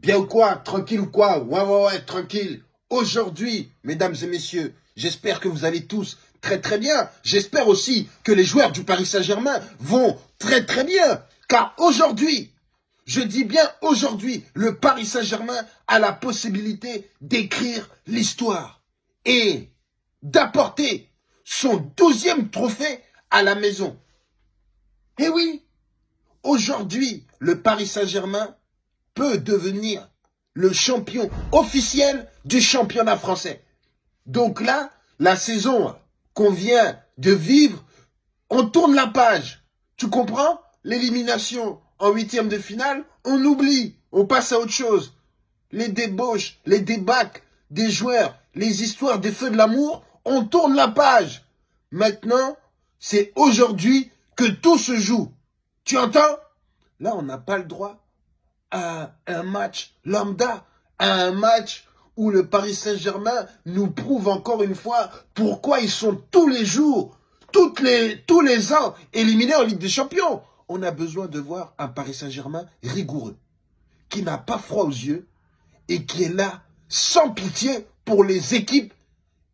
Bien ou quoi Tranquille ou quoi Ouais, ouais, ouais, tranquille. Aujourd'hui, mesdames et messieurs, j'espère que vous allez tous très très bien. J'espère aussi que les joueurs du Paris Saint-Germain vont très très bien. Car aujourd'hui, je dis bien aujourd'hui, le Paris Saint-Germain a la possibilité d'écrire l'histoire et d'apporter son douzième trophée à la maison. Eh oui, aujourd'hui, le Paris Saint-Germain peut devenir le champion officiel du championnat français. Donc là, la saison qu'on vient de vivre, on tourne la page. Tu comprends? L'élimination en huitième de finale, on oublie, on passe à autre chose. Les débauches, les débats des joueurs, les histoires des feux de l'amour, on tourne la page. Maintenant, c'est aujourd'hui que tout se joue. Tu entends? Là, on n'a pas le droit à un match lambda, à un match où le Paris Saint-Germain nous prouve encore une fois pourquoi ils sont tous les jours, tous les ans éliminés en Ligue des Champions. On a besoin de voir un Paris Saint-Germain rigoureux, qui n'a pas froid aux yeux et qui est là sans pitié pour les équipes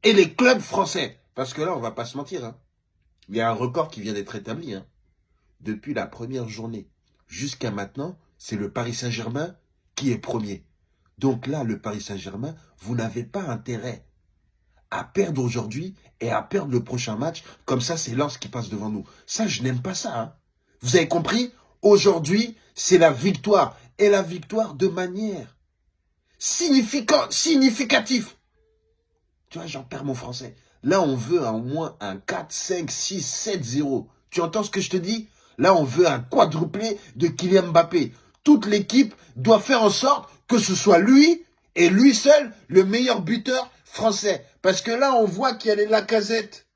et les clubs français. Parce que là, on va pas se mentir. Hein. Il y a un record qui vient d'être établi. Hein. Depuis la première journée jusqu'à maintenant, c'est le Paris Saint-Germain qui est premier. Donc là, le Paris Saint-Germain, vous n'avez pas intérêt à perdre aujourd'hui et à perdre le prochain match. Comme ça, c'est Lens qui passe devant nous. Ça, je n'aime pas ça. Hein. Vous avez compris? Aujourd'hui, c'est la victoire. Et la victoire de manière significative. Tu vois, j'en perds mon français. Là, on veut au moins un 4, 5, 6, 7, 0. Tu entends ce que je te dis? Là, on veut un quadruplé de Kylian Mbappé. Toute l'équipe doit faire en sorte que ce soit lui et lui seul le meilleur buteur français. Parce que là, on voit qu'il y a les Lacazette.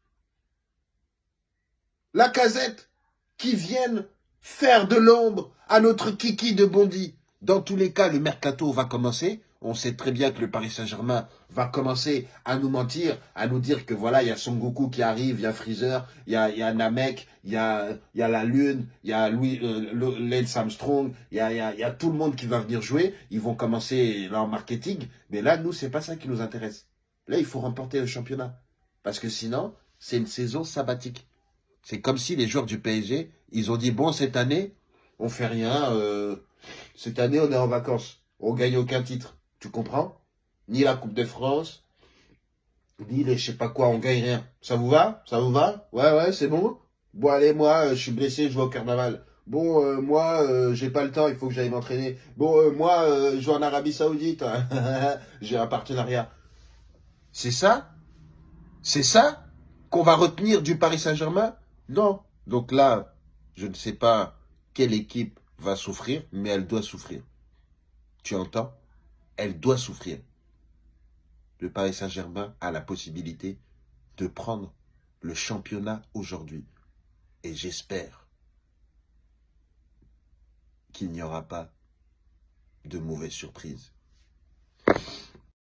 Lacazette qui viennent faire de l'ombre à notre kiki de Bondy. Dans tous les cas, le mercato va commencer. On sait très bien que le Paris Saint-Germain va commencer à nous mentir, à nous dire que voilà, il y a Son Goku qui arrive, il y a Freezer, il y a, Namek, il y a, la Lune, il y a Louis, euh, Armstrong, il y a, y, a, tout le monde qui va venir jouer. Ils vont commencer leur marketing. Mais là, nous, c'est pas ça qui nous intéresse. Là, il faut remporter le championnat. Parce que sinon, c'est une saison sabbatique. C'est comme si les joueurs du PSG, ils ont dit, bon, cette année, on fait rien. Euh, cette année, on est en vacances. On gagne aucun titre. Tu comprends? Ni la Coupe de France, ni les je sais pas quoi, on gagne rien. Ça vous va? Ça vous va? Ouais, ouais, c'est bon? Bon, allez, moi, euh, je suis blessé, je vais au carnaval. Bon, euh, moi, euh, j'ai pas le temps, il faut que j'aille m'entraîner. Bon, moi, je vais en Arabie Saoudite. j'ai un partenariat. C'est ça? C'est ça qu'on va retenir du Paris Saint-Germain? Non. Donc là, je ne sais pas quelle équipe va souffrir, mais elle doit souffrir. Tu entends? Elle doit souffrir. Le Paris Saint-Germain a la possibilité de prendre le championnat aujourd'hui. Et j'espère qu'il n'y aura pas de mauvaises surprises.